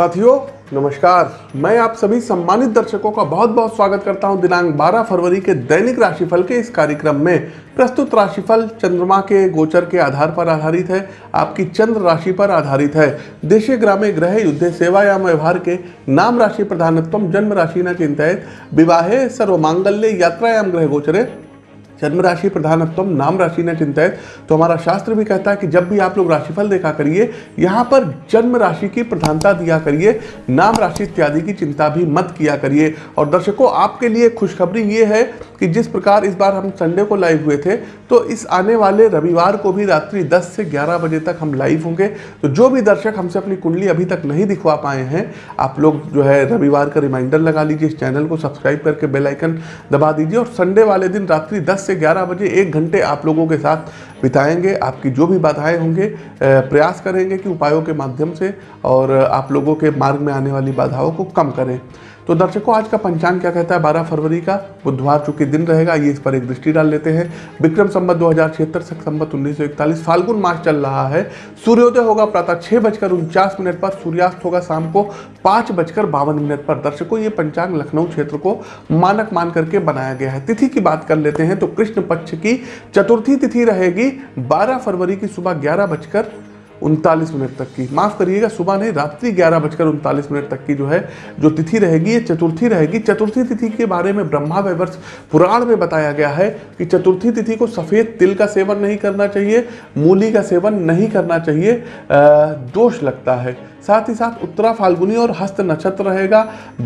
साथियों, नमस्कार। मैं आप सभी सम्मानित दर्शकों का बहुत बहुत स्वागत करता हूँ दिनांक 12 फरवरी के दैनिक राशिफल के इस कार्यक्रम में। प्रस्तुत राशिफल चंद्रमा के गोचर के आधार पर आधारित है, आपकी चंद्र राशि पर आधारित है। देशे ग्रामे ग्रह युद्ध सेवायाम व्यवहार के नाम राशि प्रधानत्व, जन्म राशि न चिंतित। विवाहे सर्वमांगल्य, यात्रायाम ग्रह गोचरे जन्म राशि प्रधानत्व नाम राशि ने चिंतित तो हमारा शास्त्र भी कहता है कि जब भी आप लोग राशिफल देखा करिए, यहाँ पर जन्म राशि की प्रधानता दिया करिए नाम राशि इत्यादि की चिंता भी मत किया करिए। और दर्शकों, आपके लिए खुशखबरी ये है कि जिस प्रकार इस बार हम संडे को लाइव हुए थे तो इस आने वाले रविवार को भी रात्रि 10 से 11 बजे तक हम लाइव होंगे। तो जो भी दर्शक हमसे अपनी कुंडली अभी तक नहीं दिखवा पाए हैं, आप लोग जो है रविवार का रिमाइंडर लगा लीजिए, इस चैनल को सब्सक्राइब करके बेल आइकन दबा दीजिए और संडे वाले दिन रात्रि 10 से 11 बजे एक घंटे आप लोगों के साथ बिताएँगे, आपकी जो भी बाधाएँ होंगे प्रयास करेंगे कि उपायों के माध्यम से और आप लोगों के मार्ग में आने वाली बाधाओं को कम करें। तो दर्शकों, आज का पंचांग क्या कहता है? 12 फरवरी का बुधवार चूँकि दिन रहेगा, ये इस पर एक दृष्टि डाल लेते हैं। विक्रम संबत दो हज़ार छिहत्तर संबत उन्नीस फाल्गुन मास चल रहा है। सूर्योदय होगा प्रातः छह बजकर उनचास मिनट पर, सूर्यास्त होगा शाम को पाँच बजकर बावन मिनट पर। दर्शकों, ये पंचांग लखनऊ क्षेत्र को मानक मान करके बनाया गया है। तिथि की बात कर लेते हैं तो कृष्ण पक्ष की चतुर्थी तिथि रहेगी बारह फरवरी की सुबह ग्यारह बजकर उनतालीस मिनट तक की। माफ़ करिएगा, सुबह नहीं, रात्रि ग्यारह बजकर उनतालीस मिनट तक की जो है, जो तिथि रहेगी, ये चतुर्थी रहेगी। चतुर्थी तिथि के बारे में ब्रह्मा वैवर्ष पुराण में बताया गया है कि चतुर्थी तिथि को सफ़ेद तिल का सेवन नहीं करना चाहिए, मूली का सेवन नहीं करना चाहिए दोष लगता है। साथ ही साथ उत्तरा फाल्गुनी और हस्त नक्षत्र रहेगा।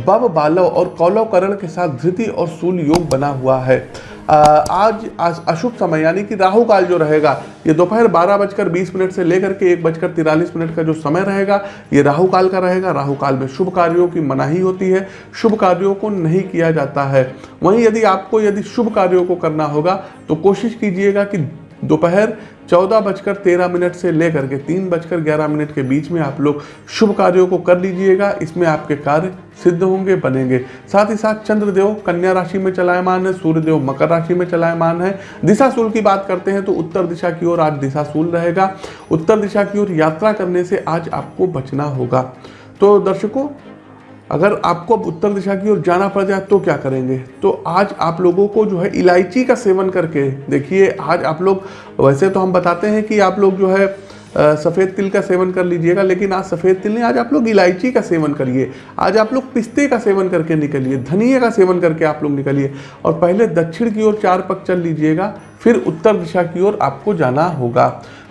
बब बालव और कौलव करण के साथ धृति और सूल योग बना हुआ है। आज अशुभ समय, यानी कि राहु काल जो रहेगा, ये दोपहर बारह बजकर बीस मिनट से लेकर के एक बजकर तिरालीस मिनट का जो समय रहेगा, ये राहु काल का रहेगा। राहु काल में शुभ कार्यों की मनाही होती है। शुभ कार्यों को नहीं किया जाता है। वहीं यदि आपको यदि शुभ कार्यों को करना होगा तो कोशिश कीजिएगा कि दोपहर चौदह बजकर तेरह मिनट से लेकर के तीन बजकर ग्यारह मिनट के बीच में आप लोग शुभ कार्यों को कर लीजिएगा। इसमें आपके कार्य सिद्ध होंगे, बनेंगे। साथ ही साथ चंद्रदेव कन्या राशि में चलायमान है, सूर्यदेव मकर राशि में चलायमान है। दिशा दिशाशूल की बात करते हैं तो उत्तर दिशा की ओर आज दिशाशूल रहेगा। उत्तर दिशा की ओर यात्रा करने से आज आपको बचना होगा। तो दर्शकों अगर आपको अब उत्तर दिशा की ओर जाना पड़ जाए तो क्या करेंगे? तो आज आप लोगों को जो है इलायची का सेवन करके देखिए, आज आप लोग, वैसे तो हम बताते हैं कि आप लोग जो है सफ़ेद तिल का सेवन कर लीजिएगा, लेकिन आज सफ़ेद तिल नहीं, आज आप लोग इलायची का सेवन करिए। आज आप लोग पिस्ते का सेवन करके निकलिए धनिए का सेवन करके आप लोग निकलिए, और पहले दक्षिण की ओर चार पक चल लीजिएगा, फिर उत्तर दिशा की ओर आपको जाना होगा।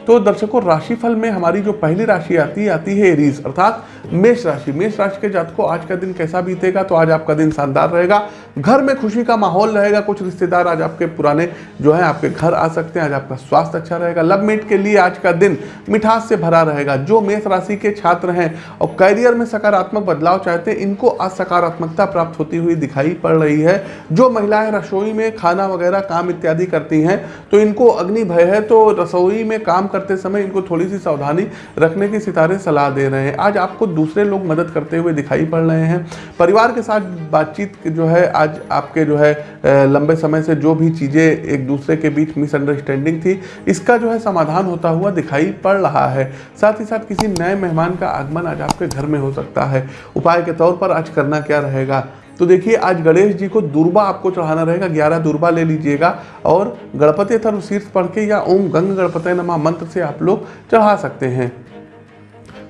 तो दर्शकों, राशिफल में हमारी जो पहली राशि आती है आती है एरीज अर्थात मेष राशि। मेष राशि के जात को आज का दिन कैसा बीतेगा? तो आज आपका दिन शानदार रहेगा। घर में खुशी का माहौल रहेगा। कुछ रिश्तेदार आज आपके पुराने जो है, आपके घर आ सकते हैं। आज आपका स्वास्थ्य अच्छा रहेगा। लव मेट के लिए आज का दिन मिठास से भरा रहेगा। जो मेष राशि के छात्र हैं और कैरियर में सकारात्मक बदलाव चाहते हैं, इनको आज सकारात्मकता प्राप्त होती हुई दिखाई पड़ रही है। जो महिलाएँ रसोई में खाना वगैरह, काम इत्यादि करती हैं तो इनको अग्नि भय है। तो रसोई में काम करते समय इनको थोड़ी सी सावधानी रखने की सितारे सलाह दे रहे हैं। आज आपको दूसरे लोग मदद करते हुए दिखाई पड़ रहे हैं। परिवार के साथ बातचीत जो है, आज आपके जो है लंबे समय से जो भी चीज़ें एक दूसरे के बीच मिसअंडरस्टैंडिंग थी, इसका जो है समाधान होता हुआ दिखाई पड़ रहा है। साथ ही साथ किसी नए मेहमान का आगमन आज आपके घर में हो सकता है। उपाय के तौर पर आज करना क्या रहेगा? तो देखिए, आज गणेश जी को दुर्बा आपको चढ़ाना रहेगा, ग्यारह दुर्बा ले लीजिएगा, और गणपति थर्व शीर्ष पढ़ के या ओम गंग गणपति नमा मंत्र से आप लोग चढ़ा सकते हैं।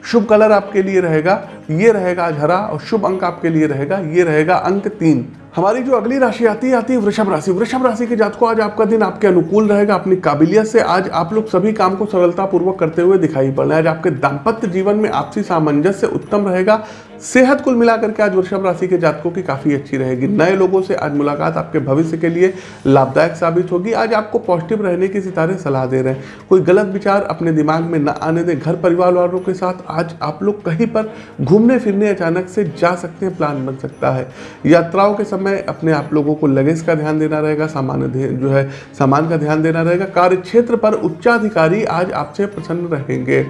शुभ कलर आपके लिए रहेगा, ये रहेगा आज हरा, और शुभ अंक आपके लिए रहेगा, ये रहेगा अंक तीन। हमारी जो अगली राशि आती है आती है वृषभ राशि। वृषभ राशि के जातकों, आज आपका दिन आपके अनुकूल रहेगा, अपनी काबिलियत से आज आप लोग सभी काम को सरलता पूर्वक करते हुए दिखाई पड़ रहे हैं। आज आपके दाम्पत्य जीवन में आपसी सामंजस्य उत्तम रहेगा सेहत कुल मिलाकर के आज वृषभ राशि के जातकों की काफ़ी अच्छी रहेगी। नए लोगों से आज मुलाकात आपके भविष्य के लिए लाभदायक साबित होगी। आज आपको पॉजिटिव रहने की सितारे सलाह दे रहे हैं। कोई गलत विचार अपने दिमाग में न आने दें। घर परिवार वालों के साथ आज आप लोग कहीं पर घूमने फिरने अचानक से जा सकते हैं, प्लान बन सकता है। यात्राओं के समय अपने आप लोगों को लगेज का ध्यान देना रहेगा, सामान्य जो है, सामान का ध्यान देना रहेगा। कार्य क्षेत्र पर उच्चाधिकारी आज आपसे प्रसन्न रहेंगे।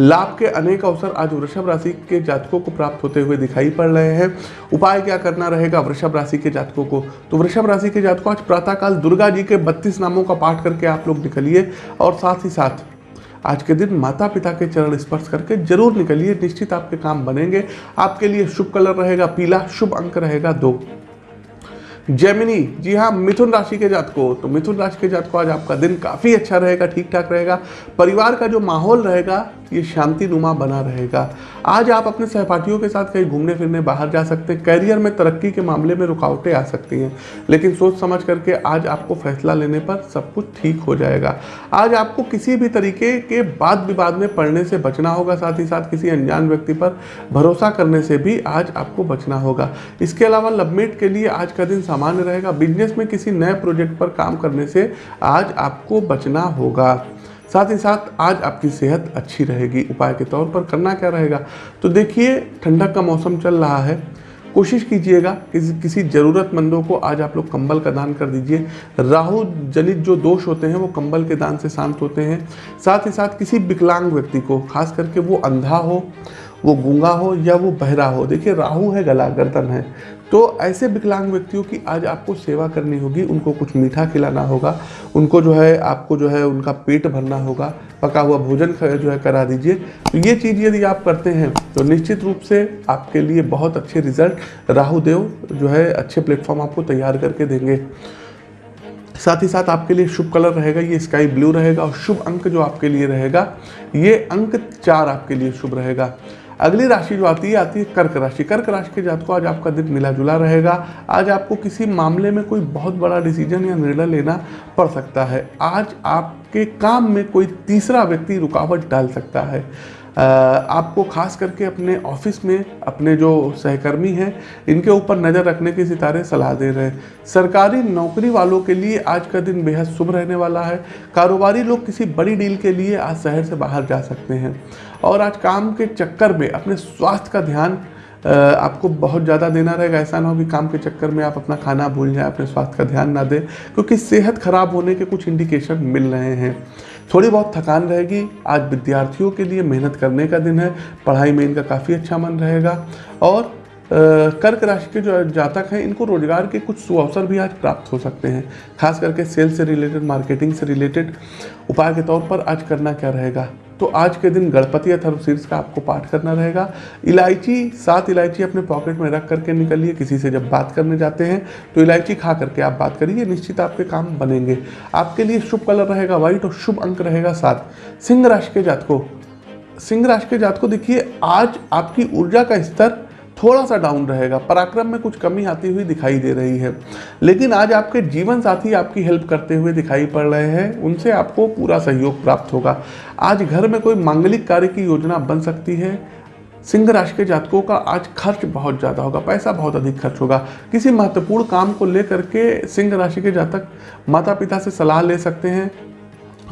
लाभ के अनेक अवसर आज वृषभ राशि के जातकों को प्राप्त होते हुए दिखाई पड़ रहे हैं। उपाय क्या करना रहेगा वृषभ राशि के जातकों को? तो वृषभ राशि के जातकों, आज प्रातःकाल दुर्गा जी के बत्तीस नामों का पाठ करके आप लोग निकलिए और साथ ही साथ आज के दिन माता पिता के चरण स्पर्श करके ज़रूर निकलिए। निश्चित आपके काम बनेंगे। आपके लिए शुभ कलर रहेगा पीला, शुभ अंक रहेगा दो। जेमिनी, जी हाँ मिथुन राशि के जातकों तो मिथुन राशि के जातकों, आज आपका दिन काफ़ी अच्छा रहेगा ठीक ठाक रहेगा। परिवार का जो माहौल रहेगा ये शांति नुमा बना रहेगा। आज आप अपने सहपाठियों के साथ कहीं घूमने फिरने बाहर जा सकते हैं, कैरियर में तरक्की के मामले में रुकावटें आ सकती हैं, लेकिन सोच समझ करके आज आपको फैसला लेने पर सब कुछ ठीक हो जाएगा। आज आपको किसी भी तरीके के वाद विवाद में पड़ने से बचना होगा, साथ ही साथ किसी अनजान व्यक्ति पर भरोसा करने से भी आज आपको बचना होगा। इसके अलावा लवमेट के लिए आज का दिन सामान्य रहेगा। बिज़नेस में किसी नए प्रोजेक्ट पर काम करने से आज आपको बचना होगा। साथ ही साथ आज आपकी सेहत अच्छी रहेगी। उपाय के तौर पर करना क्या रहेगा? तो देखिए, ठंडक का मौसम चल रहा है। कोशिश कीजिएगा किसी किसी ज़रूरतमंदों को आज आप लोग कंबल का दान कर दीजिए। राहु जनित जो दोष होते हैं, वो कंबल के दान से शांत होते हैं। साथ ही साथ किसी विकलांग व्यक्ति को, खास करके वो अंधा हो, वो गूँगा हो या वो बहरा हो। देखिए, राहु है, गला गर्दन है। तो ऐसे विकलांग व्यक्तियों की आज आपको सेवा करनी होगी, उनको कुछ मीठा खिलाना होगा, उनको जो है, आपको जो है, उनका पेट भरना होगा, पका हुआ भोजन जो है, करा दीजिए। तो ये चीज़ यदि आप करते हैं तो निश्चित रूप से आपके लिए बहुत अच्छे रिज़ल्ट राहु देव जो है, अच्छे प्लेटफॉर्म आपको तैयार करके देंगे। साथ ही साथ आपके लिए शुभ कलर रहेगा, ये स्काई ब्लू रहेगा और शुभ अंक जो आपके लिए रहेगा, ये अंक चार आपके लिए शुभ रहेगा। अगली राशि जो आती है आती है कर्क राशि। कर्क राशि के जात को आज आपका दिन मिला जुला रहेगा। आज आपको किसी मामले में कोई बहुत बड़ा डिसीज़न या निर्णय लेना पड़ सकता है। आज आपके काम में कोई तीसरा व्यक्ति रुकावट डाल सकता है। आपको खास करके अपने ऑफ़िस में अपने जो सहकर्मी हैं, इनके ऊपर नज़र रखने की सितारे सलाह दे रहे हैं। सरकारी नौकरी वालों के लिए आज का दिन बेहद शुभ रहने वाला है। कारोबारी लोग किसी बड़ी डील के लिए आज शहर से बाहर जा सकते हैं। और आज काम के चक्कर में अपने स्वास्थ्य का ध्यान आपको बहुत ज़्यादा देना रहेगा। ऐसा ना हो कि काम के चक्कर में आप अपना खाना भूल जाएँ, अपने स्वास्थ्य का ध्यान ना दें, क्योंकि सेहत खराब होने के कुछ इंडिकेशन मिल रहे हैं। थोड़ी बहुत थकान रहेगी। आज विद्यार्थियों के लिए मेहनत करने का दिन है, पढ़ाई में इनका काफ़ी अच्छा मन रहेगा। और कर्क राशि के जो जातक हैं, इनको रोज़गार के कुछ सुअवसर भी आज प्राप्त हो सकते हैं। खास करके सेल्स से रिलेटेड, मार्केटिंग से रिलेटेड उपाय के तौर पर आज करना क्या रहेगा? तो आज के दिन गणपति अथर्वशीर्ष का आपको पाठ करना रहेगा। इलायची, सात इलायची अपने पॉकेट में रख करके निकलिए, किसी से जब बात करने जाते हैं तो इलायची खा करके आप बात करिए निश्चित आपके काम बनेंगे। आपके लिए शुभ कलर रहेगा व्हाइट और शुभ अंक रहेगा सात। सिंह राशि के जात को सिंह राशि के जात को देखिए, आज आपकी ऊर्जा का स्तर थोड़ा सा डाउन रहेगा, पराक्रम में कुछ कमी आती हुई दिखाई दे रही है। लेकिन आज आपके जीवन साथी आपकी हेल्प करते हुए दिखाई पड़ रहे हैं, उनसे आपको पूरा सहयोग प्राप्त होगा। आज घर में कोई मांगलिक कार्य की योजना बन सकती है, सिंह राशि के जातकों का आज खर्च बहुत ज़्यादा होगा, पैसा बहुत अधिक खर्च होगा। किसी महत्वपूर्ण काम को लेकर के सिंह राशि के जातक माता पिता से सलाह ले सकते हैं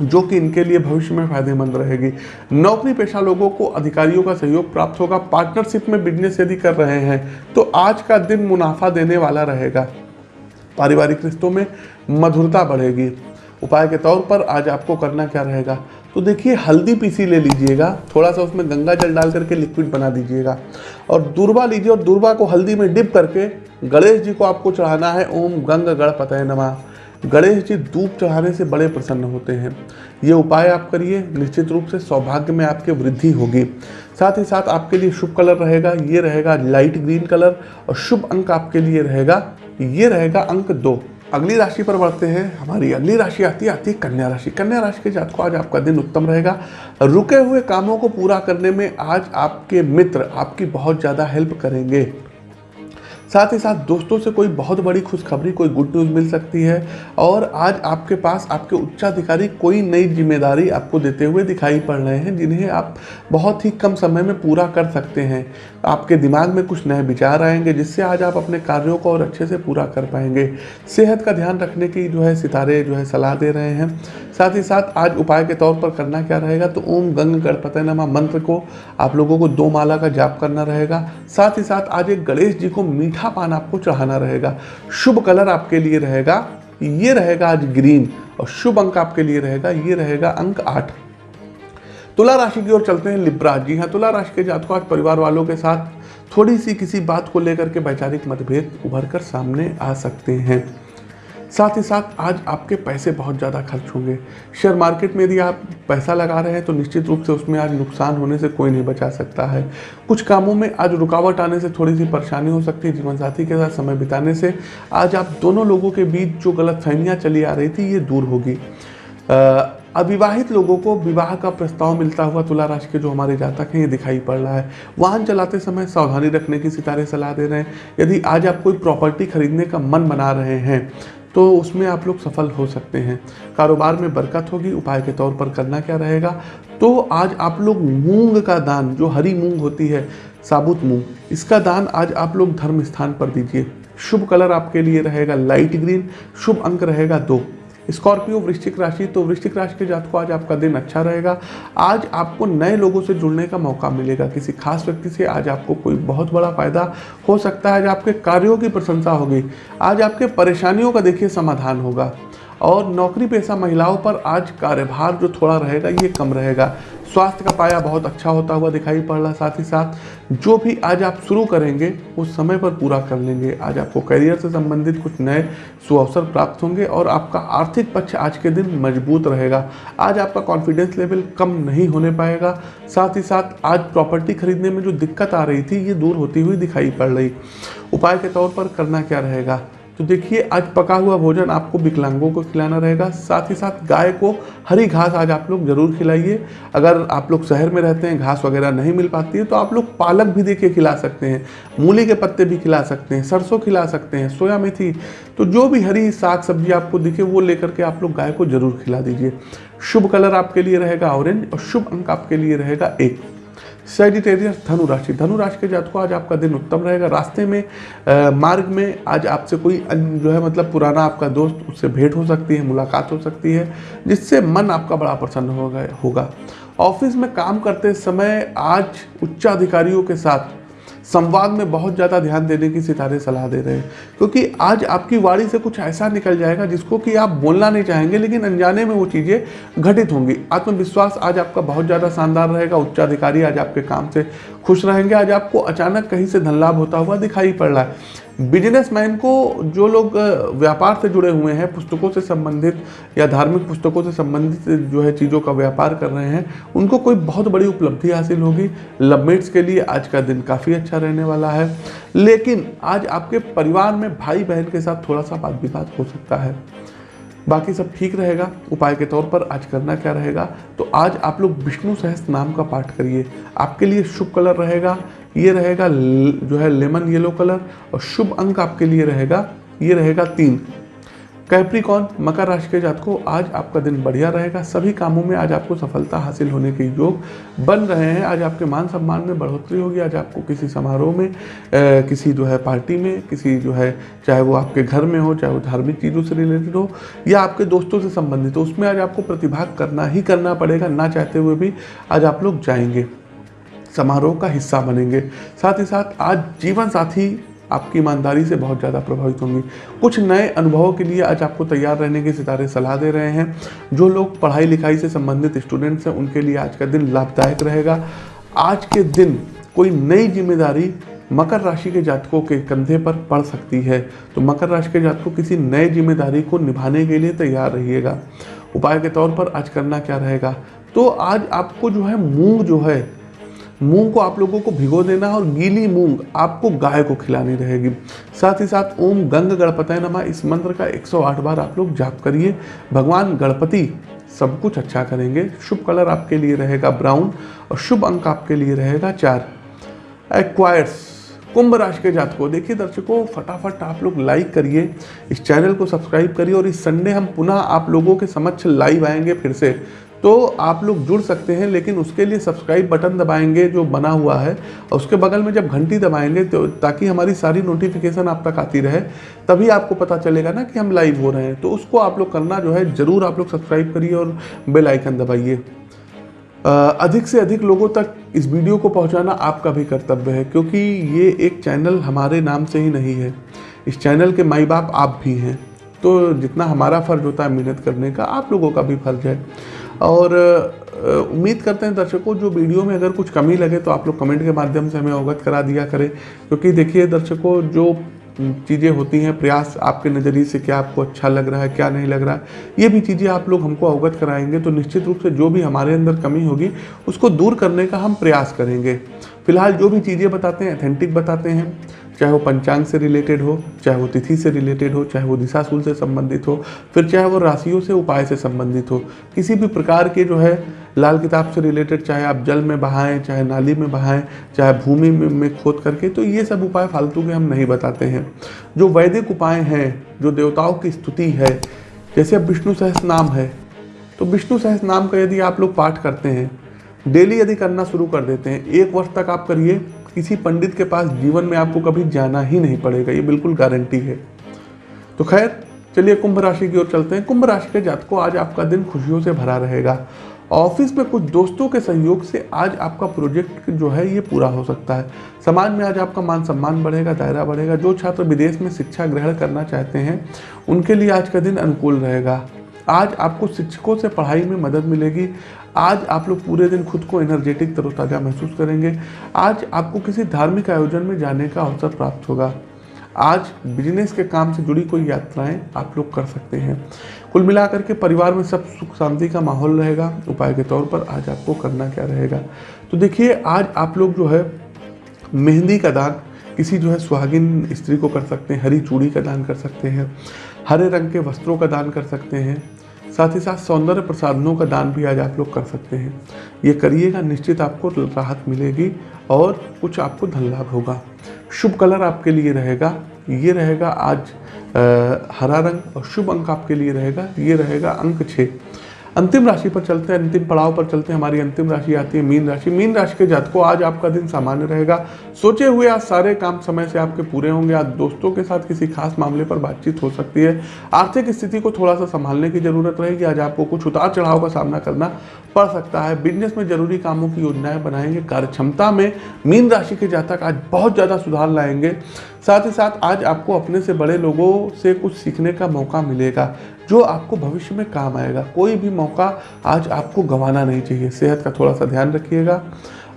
जो कि इनके लिए भविष्य में फ़ायदेमंद रहेगी। नौकरी पेशा लोगों को अधिकारियों का सहयोग प्राप्त होगा। पार्टनरशिप में बिज़नेस यदि कर रहे हैं तो आज का दिन मुनाफा देने वाला रहेगा। पारिवारिक रिश्तों में मधुरता बढ़ेगी। उपाय के तौर पर आज आपको करना क्या रहेगा? तो देखिए, हल्दी पीसी ले लीजिएगा। थोड़ा सा उसमें गंगा जल डाल करके लिक्विड बना दीजिएगा। और दूरबा लीजिए और दूरबा को हल्दी में डिप करके गणेश जी को आपको चढ़ाना है। ओम गंग गणपत नमा। गणेश जी धूप चढ़ाने से बड़े प्रसन्न होते हैं। ये उपाय आप करिए, निश्चित रूप से सौभाग्य में आपके वृद्धि होगी। साथ ही साथ आपके लिए शुभ कलर रहेगा, ये रहेगा लाइट ग्रीन कलर और शुभ अंक आपके लिए रहेगा, ये रहेगा अंक दो। अगली राशि पर बढ़ते हैं। हमारी अगली राशि आती है आती है कन्या राशि। कन्या राशि के जात को आज आपका दिन उत्तम रहेगा। रुके हुए कामों को पूरा करने में आज आपके मित्र आपकी बहुत ज़्यादा हेल्प करेंगे। साथ ही साथ दोस्तों से कोई बहुत बड़ी खुशखबरी, कोई गुड न्यूज़ मिल सकती है। और आज आपके पास आपके उच्चाधिकारी कोई नई ज़िम्मेदारी आपको देते हुए दिखाई पड़ रहे हैं, जिन्हें आप बहुत ही कम समय में पूरा कर सकते हैं। आपके दिमाग में कुछ नए विचार आएँगे, जिससे आज आप अपने कार्यों को और अच्छे से पूरा कर पाएँगे। सेहत का ध्यान रखने की जो है सितारे, जो है सलाह दे रहे हैं। साथ ही साथ आज उपाय के तौर पर करना क्या रहेगा तो ओम गंग गणपत नमा मंत्र को आप लोगों को दो माला का जाप करना रहेगा। साथ ही साथ आज एक गणेश जी को मीठा पान आपको चढ़ाना रहेगा। शुभ कलर आपके लिए रहेगा। ये रहेगा आज ग्रीन और शुभ अंक आपके लिए रहेगा। ये रहेगा अंक आठ। तुला राशि की ओर चलते हैं लिब्रा जी। हाँ तुला राशि के जातकों, आज परिवार वालों के साथ थोड़ी सी किसी बात को लेकर के वैचारिक मतभेद उभर कर सामने आ सकते हैं। साथ ही साथ आज आपके पैसे बहुत ज़्यादा खर्च होंगे। शेयर मार्केट में यदि आप पैसा लगा रहे हैं तो निश्चित रूप से उसमें आज नुकसान होने से कोई नहीं बचा सकता है। कुछ कामों में आज रुकावट आने से थोड़ी सी परेशानी हो सकती है जीवन साथी के साथ समय बिताने से। आज आप दोनों लोगों के बीच जो गलत चली आ रही थी, ये दूर होगी। अविवाहित लोगों को विवाह का प्रस्ताव मिलता हुआ तुला राशि के जो हमारे जातक हैं, ये दिखाई पड़ रहा है। वाहन चलाते समय सावधानी रखने की सितारे सलाह दे रहे हैं। यदि आज आप कोई प्रॉपर्टी खरीदने का मन बना रहे हैं तो उसमें आप लोग सफल हो सकते हैं। कारोबार में बरकत होगी, उपाय के तौर पर करना क्या रहेगा? तो आज आप लोग मूंग का दान, जो हरी मूंग होती है, साबुत मूंग, इसका दान आज आप लोग धर्म स्थान पर दीजिए। शुभ कलर आपके लिए रहेगा, लाइट ग्रीन, शुभ अंक रहेगा दो। स्कॉर्पियो वृश्चिक राशि तो वृश्चिक राशि के जात को आज आपका दिन अच्छा रहेगा। आज आपको नए लोगों से जुड़ने का मौका मिलेगा। किसी खास व्यक्ति से आज आपको कोई बहुत बड़ा फ़ायदा हो सकता है, आज आपके कार्यों की प्रशंसा होगी। आज आपके परेशानियों का देखिए समाधान होगा। और नौकरी पेशा महिलाओं पर आज कार्यभार जो थोड़ा रहेगा, ये कम रहेगा। स्वास्थ्य का पाया बहुत अच्छा होता हुआ दिखाई पड़ रहा साथ ही साथ, जो भी आज आप शुरू करेंगे वो समय पर पूरा कर लेंगे। आज आपको करियर से संबंधित कुछ नए सुअवसर प्राप्त होंगे और आपका आर्थिक पक्ष आज के दिन मज़बूत रहेगा। आज आपका कॉन्फिडेंस लेवल कम नहीं होने पाएगा। साथ ही साथ, आज प्रॉपर्टी खरीदने में जो दिक्कत आ रही थी, ये दूर होती हुई दिखाई पड़ रही। उपाय के तौर पर करना क्या रहेगा? तो देखिए, आज पका हुआ भोजन आपको विकलांगों को खिलाना रहेगा। साथ ही साथ गाय को हरी घास आज आप लोग ज़रूर खिलाइए। अगर आप लोग शहर में रहते हैं, घास वगैरह नहीं मिल पाती है तो आप लोग पालक भी देखिए खिला सकते हैं, मूली के पत्ते भी खिला सकते हैं, सरसों खिला सकते हैं, सोया मेथी तो जो भी हरी साग सब्ज़ी आपको दिखे, वो लेकर के आप लोग गाय को ज़रूर खिला दीजिए। शुभ कलर आपके लिए रहेगा ऑरेंज और शुभ अंक आपके लिए रहेगा एक। सेजिटेरियस धनु राशि धनु राशि के जातकों आज आपका दिन उत्तम रहेगा। रास्ते में आ, मार्ग में आज आपसे कोई जो है मतलब पुराना आपका दोस्त उससे भेंट हो सकती है मुलाकात हो सकती है जिससे मन आपका बड़ा प्रसन्न होगा होगा। ऑफ़िस में काम करते समय आज उच्चाधिकारियों के साथ संवाद में बहुत ज़्यादा ध्यान देने की सितारे सलाह दे रहे हैं। क्योंकि आज आपकी वाणी से कुछ ऐसा निकल जाएगा जिसको कि आप बोलना नहीं चाहेंगे, लेकिन अनजाने में वो चीज़ें घटित होंगी। आत्मविश्वास आज आपका बहुत ज़्यादा शानदार रहेगा। उच्चाधिकारी आज आपके काम से खुश रहेंगे। आज आपको अचानक कहीं से धन लाभ होता हुआ दिखाई पड़ रहा है। बिजनेसमैन को जो लोग व्यापार से जुड़े हुए हैं, पुस्तकों से संबंधित या धार्मिक पुस्तकों से संबंधित जो है चीज़ों का व्यापार कर रहे हैं, उनको कोई बहुत बड़ी उपलब्धि हासिल होगी। लवमेट्स के लिए आज का दिन काफ़ी अच्छा रहने वाला है। लेकिन आज आपके परिवार में भाई बहन के साथ थोड़ा सा बात विवाद हो सकता है। बाकी सब ठीक रहेगा? उपाय के तौर पर आज करना क्या रहेगा? तो आज आप लोग विष्णु सहस्त्र नाम का पाठ करिए। आपके लिए शुभ कलर रहेगा। ये रहेगा जो है लेमन येलो कलर और शुभ अंक आपके लिए रहेगा ये रहेगा तीन। कैप्रिकॉन मकर राशि के जात को आज आपका दिन बढ़िया रहेगा। सभी कामों में आज आपको सफलता हासिल होने के योग बन रहे हैं। आज आपके मान सम्मान में बढ़ोतरी होगी। आज आपको किसी समारोह में आ, किसी जो है पार्टी में किसी जो है चाहे वो आपके घर में हो चाहे वो धार्मिक चीज़ों से रिलेटेड हो या आपके दोस्तों से संबंधित हो उसमें आज आपको प्रतिभाग करना ही करना पड़ेगा। ना चाहते हुए भी आज आप लोग जाएँगे। समारोह का हिस्सा बनेंगे। साथ ही साथ आज जीवन साथी आपकी ईमानदारी से बहुत ज़्यादा प्रभावित होंगी। कुछ नए अनुभवों के लिए आज आपको तैयार रहने के सितारे सलाह दे रहे हैं। जो लोग पढ़ाई लिखाई से संबंधित स्टूडेंट्स हैं, उनके लिए आज का दिन लाभदायक रहेगा। आज के दिन कोई नई ज़िम्मेदारी मकर राशि के जातकों के कंधे पर पड़ सकती है। तो मकर राशि के जातकों किसी नए ज़िम्मेदारी को निभाने के लिए तैयार रहिएगा। उपाय के तौर पर आज करना क्या रहेगा? तो आज आपको जो है मूंग जो है मूंग को आप लोगों को भिगो देना और गीली मूंग आपको गाय को खिलानी रहेगी। साथ ही साथ ओम गंग गणपतय नमा, इस मंत्र का 108 बार आप लोग जाप करिए। भगवान गणपति सब कुछ अच्छा करेंगे। शुभ कलर आपके लिए रहेगा ब्राउन और शुभ अंक आपके लिए रहेगा चार। एक्वायर्स कुंभ राशि के जातकों, देखिए दर्शकों, फटाफट आप लोग लाइक करिए, इस चैनल को सब्सक्राइब करिए और इस संडे हम पुनः आप लोगों के समक्ष लाइव आएँगे फिर से। तो आप लोग जुड़ सकते हैं, लेकिन उसके लिए सब्सक्राइब बटन दबाएँगे जो बना हुआ है, और उसके बगल में जब घंटी दबाएँगे तो ताकि हमारी सारी नोटिफिकेशन आप तक आती रहे, तभी आपको पता चलेगा ना कि हम लाइव हो रहे हैं। तो उसको आप लोग करना जो है, ज़रूर आप लोग सब्सक्राइब करिए और बेल आइकन दबाइए। अधिक से अधिक लोगों तक इस वीडियो को पहुंचाना आपका भी कर्तव्य है, क्योंकि ये एक चैनल हमारे नाम से ही नहीं है। इस चैनल के माई बाप आप भी हैं। तो जितना हमारा फ़र्ज़ होता है मेहनत करने का, आप लोगों का भी फ़र्ज़ है। और उम्मीद करते हैं दर्शकों, जो वीडियो में अगर कुछ कमी लगे तो आप लोग कमेंट के माध्यम से हमें अवगत करा दिया करें। क्योंकि देखिए दर्शकों, जो चीज़ें होती हैं, प्रयास आपके नज़रिए से क्या आपको अच्छा लग रहा है, क्या नहीं लग रहा है, ये भी चीज़ें आप लोग हमको अवगत कराएँगे तो निश्चित रूप से जो भी हमारे अंदर कमी होगी, उसको दूर करने का हम प्रयास करेंगे। फ़िलहाल जो भी चीज़ें बताते हैं अथेंटिक बताते हैं चाहे वो पंचांग से रिलेटेड हो चाहे वो तिथि से रिलेटेड हो चाहे वो दिशाशूल से संबंधित हो फिर चाहे वो राशियों से उपाय से संबंधित हो किसी भी प्रकार के जो है लाल किताब से रिलेटेड चाहे आप जल में बहाएँ चाहे नाली में बहाएँ चाहे भूमि में, में खोद करके तो ये सब उपाय फालतू के हम नहीं बताते हैं। जो वैदिक उपाय हैं जो देवताओं की स्तुति है जैसे अब विष्णु सहस नाम है तो विष्णु सहस नाम का यदि आप लोग पाठ करते हैं डेली यदि करना शुरू कर देते हैं एक वर्ष तक आप करिए किसी पंडित के पास जीवन में आपको कभी जाना ही नहीं पड़ेगा, ये बिल्कुल गारंटी है। तो खैर, चलिए कुंभ राशि की ओर चलते हैं। कुंभ राशि के जातकों, आज आपका दिन खुशियों से भरा रहेगा। ऑफ़िस में कुछ दोस्तों के सहयोग से आज आपका प्रोजेक्ट जो है, ये पूरा हो सकता है। समाज में आज आपका मान सम्मान बढ़ेगा, दायरा बढ़ेगा। जो छात्र विदेश में शिक्षा ग्रहण करना चाहते हैं, उनके लिए आज का दिन अनुकूल रहेगा। आज आपको शिक्षकों से पढ़ाई में मदद मिलेगी। आज आप लोग पूरे दिन खुद को एनर्जेटिक तरोताज़ा महसूस करेंगे। आज आपको किसी धार्मिक आयोजन में जाने का अवसर प्राप्त होगा। आज बिज़नेस के काम से जुड़ी कोई यात्राएँ आप लोग कर सकते हैं। कुल मिलाकर के परिवार में सब सुख शांति का माहौल रहेगा। उपाय के तौर पर आज आपको करना क्या रहेगा। तो देखिए, आज आप लोग जो है मेहंदी का दान किसी जो है सुहागिन स्त्री को कर सकते हैं हरी चूड़ी का दान कर सकते हैं हरे रंग के वस्त्रों का दान कर सकते हैं साथ ही साथ सौंदर्य प्रसाधनों का दान भी आज आप लोग कर सकते हैं। ये करिएगा निश्चित आपको राहत मिलेगी और कुछ आपको धन लाभ होगा। शुभ कलर आपके लिए रहेगा ये रहेगा आज आ, हरा रंग और शुभ अंक आपके लिए रहेगा ये रहेगा अंक छः अंतिम राशि पर चलते हैं, अंतिम पड़ाव पर चलते हैं, हमारी अंतिम राशि आती है मीन राशि। मीन राशि के जातकों, आज आपका दिन सामान्य रहेगा। सोचे हुए आज सारे काम समय से आपके पूरे होंगे। आज दोस्तों के साथ किसी खास मामले पर बातचीत हो सकती है। आर्थिक स्थिति को थोड़ा सा संभालने की ज़रूरत रहेगी। आज आपको कुछ उतार चढ़ाव का सामना करना पड़ सकता है। बिज़नेस में ज़रूरी कामों की योजनाएँ बनाएँगे। कार्य क्षमता में मीन राशि के जातक आज बहुत ज़्यादा सुधार लाएँगे। साथ ही साथ आज आपको अपने से बड़े लोगों से कुछ सीखने का मौका मिलेगा, जो आपको भविष्य में काम आएगा। कोई भी मौका आज आपको गंवाना नहीं चाहिए। सेहत का थोड़ा सा ध्यान रखिएगा।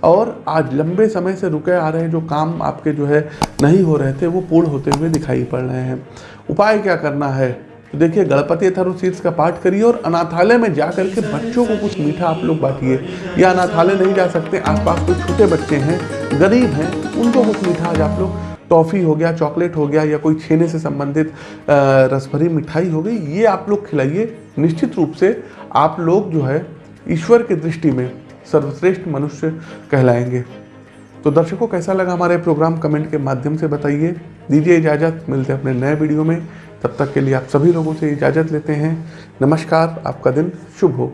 और आज लंबे समय से रुके आ रहे जो काम आपके जो है नहीं हो रहे थे, वो पूर्ण होते हुए दिखाई पड़ रहे हैं। उपाय क्या करना है? तो देखिए, गणपति अथर्वशीर्ष का पाठ करिए और अनाथालय में जा करके बच्चों को कुछ मीठा आप लोग बांटिए। या अनाथालय नहीं जा सकते, आसपास कुछ छोटे बच्चे हैं, गरीब हैं, उनको कुछ मीठा आज आप लोग टॉफ़ी हो गया, चॉकलेट हो गया या कोई छेने से संबंधित रसभरी मिठाई हो गई, ये आप लोग खिलाइए। निश्चित रूप से आप लोग जो है ईश्वर की दृष्टि में सर्वश्रेष्ठ मनुष्य कहलाएँगे। तो दर्शकों, कैसा लगा हमारे प्रोग्राम? कमेंट के माध्यम से बताइए। दीजिए इजाज़त, मिलते हैं अपने नए वीडियो में। तब तक के लिए आप सभी लोगों से इजाज़त लेते हैं। नमस्कार, आपका दिन शुभ हो।